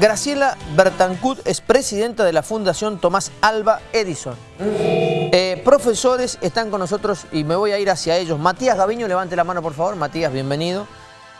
Graciela Bertancut es presidenta de la Fundación Tomás Alba Edison. Eh, profesores están con nosotros y me voy a ir hacia ellos. Matías Gaviño, levante la mano por favor. Matías, bienvenido.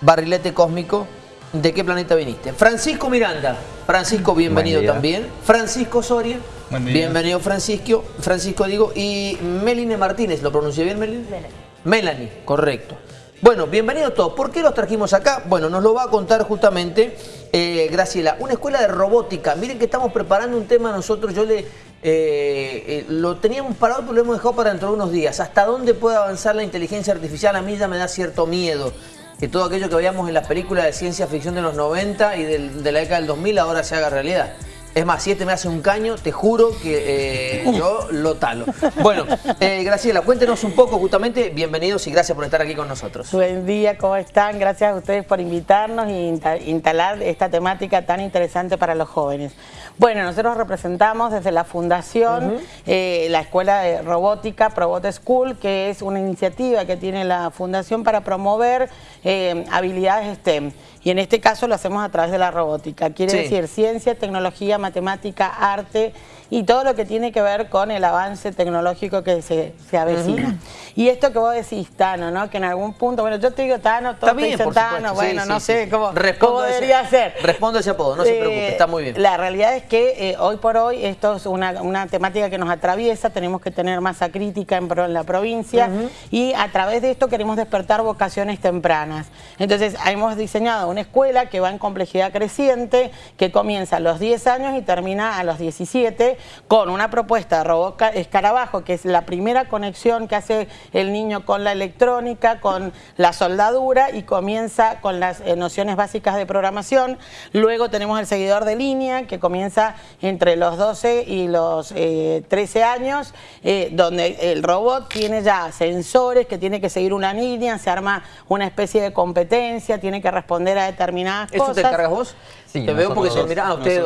Barrilete Cósmico, ¿de qué planeta viniste? Francisco Miranda, Francisco, bienvenido también. Francisco Soria, bienvenido Francisco, Francisco digo. Y Meline Martínez, ¿lo pronuncié bien Meline? Melanie. Melanie, correcto. Bueno, bienvenidos todos. ¿Por qué los trajimos acá? Bueno, nos lo va a contar justamente eh, Graciela. Una escuela de robótica. Miren que estamos preparando un tema nosotros. Yo le eh, eh, lo teníamos parado, pero lo hemos dejado para dentro de unos días. ¿Hasta dónde puede avanzar la inteligencia artificial? A mí ya me da cierto miedo. Que todo aquello que veíamos en las películas de ciencia ficción de los 90 y de la década del 2000 ahora se haga realidad. Es más, si este me hace un caño, te juro que eh, yo lo talo. Bueno, eh, Graciela, cuéntenos un poco justamente. Bienvenidos y gracias por estar aquí con nosotros. Buen día, ¿cómo están? Gracias a ustedes por invitarnos e instalar esta temática tan interesante para los jóvenes. Bueno, nosotros representamos desde la Fundación eh, la Escuela de Robótica Probot School, que es una iniciativa que tiene la Fundación para promover habilidades STEM. Y en este caso lo hacemos a través de la robótica. Quiere decir ciencia, tecnología, matemática, arte y todo lo que tiene que ver con el avance tecnológico que se, avecina. Y esto que vos decís, Tano, ¿no? Que en algún punto, bueno, yo te digo Tano, todos te dicen Tano, bueno, no sé cómo, debería ser. Respondo ese apodo, no se preocupe, está muy bien. La realidad es que eh, hoy por hoy esto es una, temática que nos atraviesa, tenemos que tener masa crítica en, la provincia y a través de esto queremos despertar vocaciones tempranas. Entonces, hemos diseñado una escuela que va en complejidad creciente, que comienza a los 10 años y termina a los 17, con una propuesta de robot escarabajo, que es la primera conexión que hace el niño con la electrónica, con la soldadura y comienza con las eh, nociones básicas de programación. Luego tenemos el seguidor de línea, que comienza entre los 12 y los 13 eh, años, eh, donde el robot tiene ya sensores que tiene que seguir una línea, se arma una especie de competencia, tiene que responder a determinadas cosas. ¿Eso te encargas vos? Sí, Te veo porque se mira a ustedes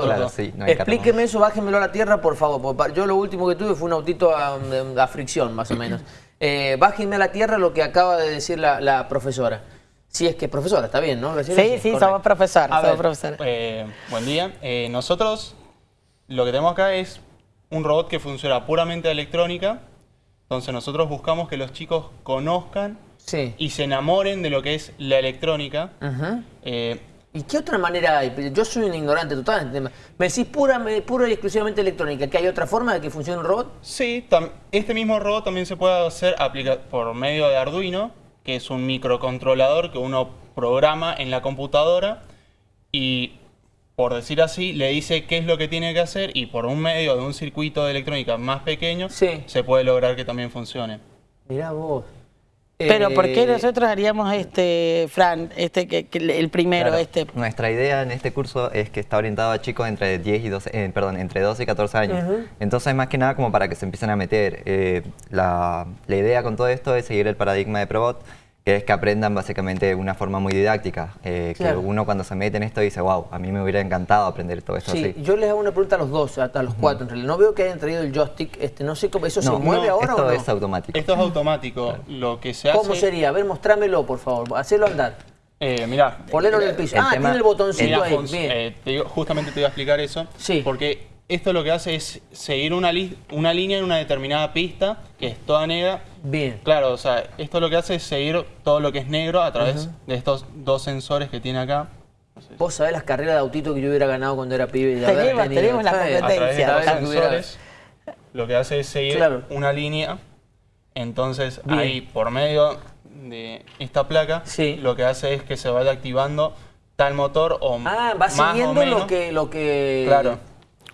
Explíqueme eso, bájenmelo a la tierra, por favor. Yo lo último que tuve fue un autito a, fricción, más o menos. Eh, bájenme a la tierra lo que acaba de decir la, profesora. Si es que es profesora, está bien, ¿no? Sí, sí, somos profesores. Eh, buen día. Eh, nosotros lo que tenemos acá es un robot que funciona puramente de electrónica. Entonces nosotros buscamos que los chicos conozcan y se enamoren de lo que es la electrónica. ¿Y qué otra manera hay? Yo soy un ignorante total. ¿Me decís pura, pura y exclusivamente electrónica? ¿Que hay otra forma de que funcione un robot? Sí, este mismo robot también se puede hacer por medio de Arduino, que es un microcontrolador que uno programa en la computadora y, por decir así, le dice qué es lo que tiene que hacer y por un medio de un circuito de electrónica más pequeño se puede lograr que también funcione. Mirá vos. Pero ¿por qué eh, nosotros haríamos este, Fran, este que, el primero? este? Nuestra idea en este curso es que está orientado a chicos entre 10 y 12, eh, perdón, entre 12 y 14 años. Entonces, más que nada como para que se empiecen a meter. Eh, la, la idea con todo esto es seguir el paradigma de Probot, que es que aprendan básicamente de una forma muy didáctica. Eh, que uno cuando se mete en esto dice, wow, a mí me hubiera encantado aprender todo esto sí, yo les hago una pregunta a los dos, a, los cuatro. En realidad. No veo que hayan traído el joystick, este, no sé cómo, ¿eso se mueve ahora esto o no? es automático. Esto es automático. Lo que se ¿Cómo sería? A ver, mostrámelo, por favor. Hacelo andar. Eh, mirá. Ponelo en el piso. ah, tiene el botoncito ahí. Eh, justamente te iba a explicar eso. Sí. Porque esto lo que hace es seguir una, una línea en una determinada pista, que es toda negra. Bien. Claro, o sea, esto lo que hace es seguir todo lo que es negro a través de estos dos sensores que tiene acá. Vos sabés las carreras de autito que yo hubiera ganado cuando era pibe. De tenemos, tenemos la competencia. A través de sensores, lo que hace es seguir una línea. Entonces, ahí, por medio de esta placa, lo que hace es que se vaya activando tal motor o ah, va siguiendo lo que... Lo que... Claro.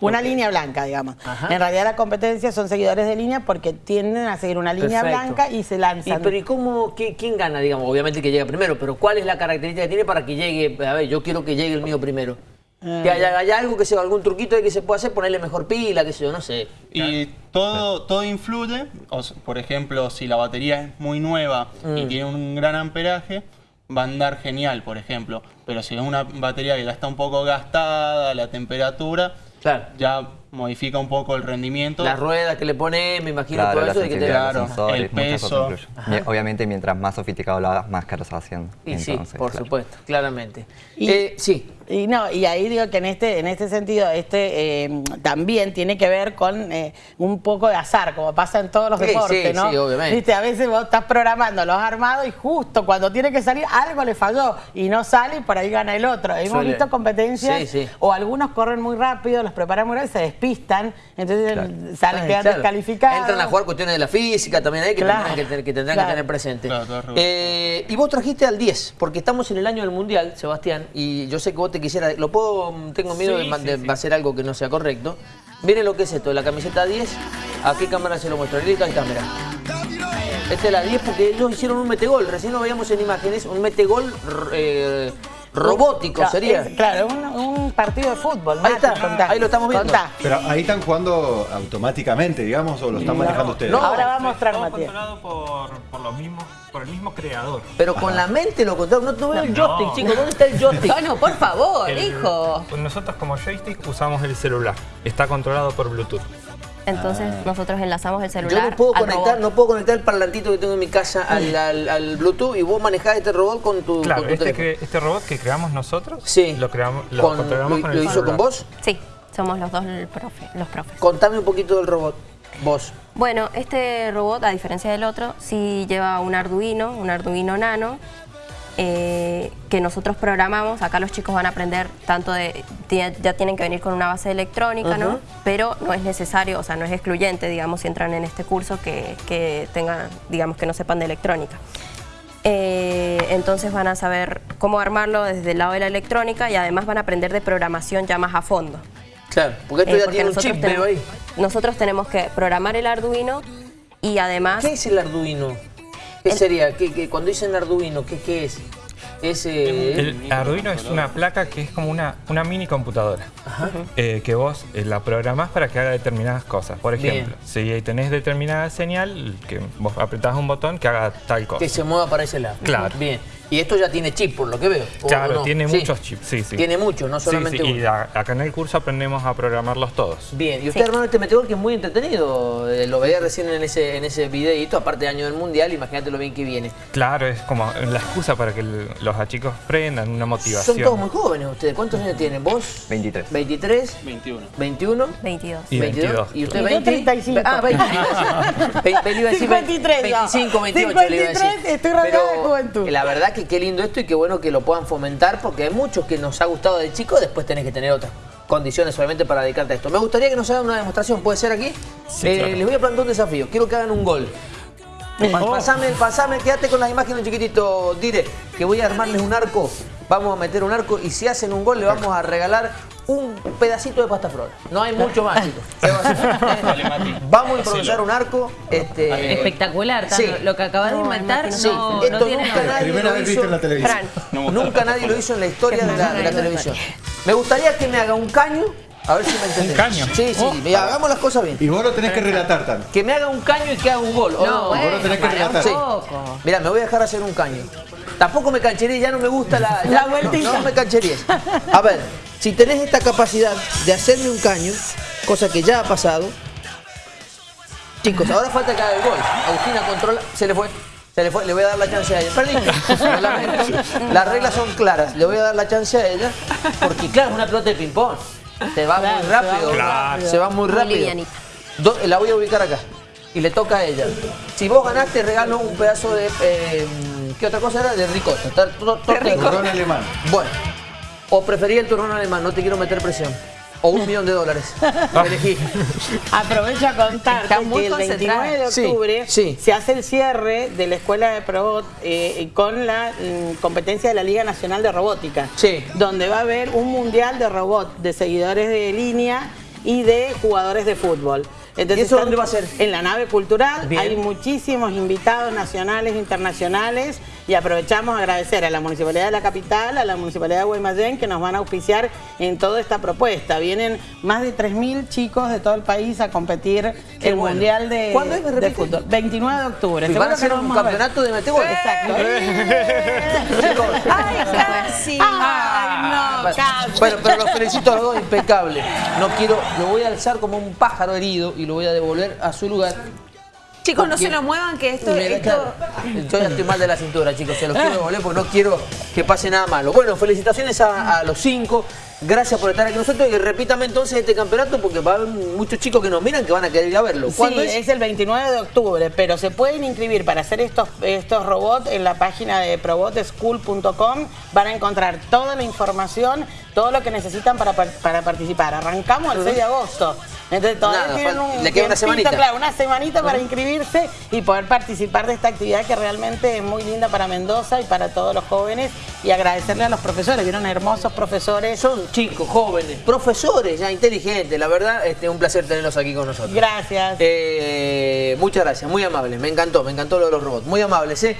Una línea blanca, digamos. En realidad la competencia son seguidores de línea porque tienden a seguir una línea blanca y se lanzan. ¿Y, pero ¿y cómo, quién gana, digamos? Obviamente que llega primero, pero ¿cuál es la característica que tiene para que llegue? A ver, yo quiero que llegue el mío primero. Que haya, algo que sea, algún truquito de que se pueda hacer, ponerle mejor pila, qué sé yo, no sé. Y todo, todo influye, por ejemplo, si la batería es muy nueva y mm. tiene un gran amperaje, va a andar genial, por ejemplo. Pero si es una batería que ya está un poco gastada, la temperatura, Claro. Ya modifica un poco el rendimiento. Las ruedas que le pone, me imagino todo eso. De que te... Claro, el peso. Obviamente, mientras más sofisticado lo hagas, más caro se va haciendo. Y sí, por supuesto, claramente. Y, eh, sí. Y no, y ahí digo que en este, en este sentido, este eh, también tiene que ver con eh, un poco de azar, como pasa en todos los Sí, deportes, sí, ¿no? sí, obviamente. Viste, a veces vos estás programando los armados y justo cuando tiene que salir algo le falló y no sale y por ahí gana el otro. Hemos Suele. visto competencias Sí, sí. o algunos corren muy rápido, los preparan muy rápido y se despistan, entonces salen, Ay, quedan claro. descalificados. Entran a jugar cuestiones de la física también ahí que Claro, tendrán que, te- que tendrán claro. que tener presente. Eh, y vos trajiste al 10, porque estamos en el año del Mundial, Sebastián, y yo sé que vos te quisieras... Lo puedo... Tengo miedo Sí, de, sí, de hacer algo que no sea correcto. Miren lo que es esto, la camiseta 10. ¿A qué cámara se lo muestro? Lilita, ahí está, mirá. Esta es la 10 porque ellos hicieron un metegol. Recién lo veíamos en imágenes. Un metegol eh, robótico Claro, sería. es- claro, un, un partido de fútbol. Ahí está, contá. ahí lo estamos viendo. Contá. Pero ahí están jugando automáticamente, digamos, o lo están manejando ustedes. no. Ahora va a mostrar Todo Matías. controlado por, por, los mismos, por el mismo creador. Pero con la mente lo contaron. No, no veo el joystick, chicos. ¿Dónde está el joystick? Bueno, por favor, El- hijo. Nosotros como joystick usamos el celular. Está controlado por Bluetooth. Entonces nosotros enlazamos el Yo celular no puedo al conectar, robot. no puedo conectar el parlantito que tengo en mi casa al, al- al Bluetooth y vos manejás este robot con tu, Claro, con tu este, este robot que creamos nosotros, Sí. lo, creamos, lo Con- controlamos lo, con lo el hizo celular. con vos? Sí, somos los dos el profe- los profes. Contame un poquito del robot. Vos. Bueno, este robot, a diferencia del otro, sí lleva un Arduino, un Arduino Nano, eh, que nosotros programamos. Acá los chicos van a aprender tanto de... Ya tienen que venir con una base electrónica, ¿no? Pero no es necesario, o sea, no es excluyente, digamos, si entran en este curso, que, que tengan, digamos, que no sepan de electrónica. Eh, entonces van a saber cómo armarlo desde el lado de la electrónica y además van a aprender de programación ya más a fondo. Claro, porque esto Eh, ya porque tiene un chip, tenemos- ahí. Nosotros tenemos que programar el Arduino y además... ¿Qué es el Arduino? ¿Qué El- sería? ¿Qué, qué- cuando dicen Arduino, ¿qué, qué es? Es, eh, El Arduino es una placa que es como una, una mini computadora eh, que vos eh, la programás para que haga determinadas cosas. Por Bien. ejemplo, si tenés determinada señal, que vos apretás un botón que haga tal cosa. que se mueva para ese lado. Claro. Bien. Y esto ya tiene chip, por lo que veo. ¿o Claro, no? tiene Sí. muchos chips, sí, sí. Tiene muchos, no Sí, solamente sí, uno. y a- acá en el curso aprendemos a programarlos todos. Bien, y usted Sí. hermano este meteor que es muy entretenido, eh, lo veía recién en ese, en ese videito, aparte de año del mundial, imagínate lo bien que viene. Claro, es como la excusa para que el- los chicos prendan una motivación. Son todos muy jóvenes ustedes, ¿cuántos años tienen? ¿Vos? 23. 23, 21. 21, 22. Y 22. ¿Y usted Y yo 20? 35. Ah, 20. le iba a decir. Ve- ve- le iba a decir 53 ya. 25, 28 le iba a decir. 53, estoy rodeada de juventud. La verdad que qué lindo esto y qué bueno que lo puedan fomentar porque hay muchos que nos ha gustado de chico, después tenés que tener otras condiciones obviamente para dedicarte a esto. Me gustaría que nos hagan una demostración, ¿puede ser aquí? Sí, Eh, claro. Les voy a plantear un desafío, quiero que hagan un gol. Pa- Pasame, pasame, quédate con las imágenes chiquitito, dire, que voy a armarles un arco, vamos a meter un arco y si hacen un gol le vamos a regalar un pedacito de pasta flor. No hay mucho más, chicos. Vamos a improvisar un arco. Este, Espectacular. Sí. Lo que acabas de inventar Sí, no, no esto tiene nunca nadie Primera lo hizo. en la televisión. Nunca nadie lo hizo en la historia de la, de la televisión. Me gustaría que me haga un caño, a ver si me entendés. caño? Sí, sí, mira, hagamos las cosas bien. Y vos lo tenés que relatar también. Que me haga un caño y que haga un gol. ¿o No, vos lo bueno, tenés que para un relatar. Sí. poco. Mira, me voy a dejar hacer un caño. Tampoco me cancheré, ya no me gusta la, ya La no- vueltita. No, me cancheríes. A ver, si tenés esta capacidad de hacerme un caño, cosa que ya ha pasado. Chicos, ahora falta que haga el gol. Agustina controla. Se le fue. Se le fue. Le voy a dar la chance a ella. Perdí. Las reglas son claras. Le voy a dar la chance a ella. Porque, claro, es una pelota de ping-pong. Se va muy rápido. Claro. Se va muy rápido. Do- la voy a ubicar acá. Y le toca a ella. Si vos ganaste, regalo un pedazo de. eh, ¿Qué otra cosa era? De ricota. Torta de alemán. Bueno. O preferí el turrón alemán, no te quiero meter presión. O un millón de dólares. Elegí. Aprovecho a muy que el 29 de octubre sí. se hace el cierre de la escuela de Probot eh, con la mm, competencia de la Liga Nacional de Robótica. Sí. Donde va a haber un mundial de robot, de seguidores de línea y de jugadores de fútbol. Entonces, ¿Y eso dónde va a ser? En la nave cultural. Bien. Hay muchísimos invitados nacionales e internacionales y aprovechamos a agradecer a la Municipalidad de la Capital, a la Municipalidad de Guaymallén que nos van a auspiciar en toda esta propuesta. Vienen más de 3.000 chicos de todo el país a competir Qué el bueno. Mundial de, ¿Cuándo es? ¿Me de fútbol. 29 de octubre. Y van a hacer un campeonato de metegol. Exacto. Ay, casi. Ay, no, casi. Bueno, pero los felicito a los dos, impecable. No quiero, lo voy a alzar como un pájaro herido y lo voy a devolver a su lugar. Chicos, no se lo muevan que esto... Esto... Yo ya estoy mal de la cintura, chicos. Se los quiero devolver porque no quiero que pase nada malo. Bueno, felicitaciones a, a los cinco. Gracias por estar aquí nosotros. Y repítame entonces este campeonato porque va a haber muchos chicos que nos miran que van a querer ir a verlo. Sí, ¿Cuándo es? es? el 29 de octubre, pero se pueden inscribir para hacer estos, estos robots en la página de probotschool.com. Van a encontrar toda la información, todo lo que necesitan para, par- para participar. Arrancamos el 6 de agosto. Entonces todavía Nada, tienen fal- un le queda una tiempito, semanita. claro, una semanita para inscribirse y poder participar de esta actividad que realmente es muy linda para Mendoza y para todos los jóvenes y agradecerle a los profesores, vieron hermosos profesores. Son chicos, jóvenes, profesores, ya inteligentes. La verdad, este, un placer tenerlos aquí con nosotros. Gracias. Eh, muchas gracias, muy amables. Me encantó, me encantó lo de los robots. Muy amables, ¿eh?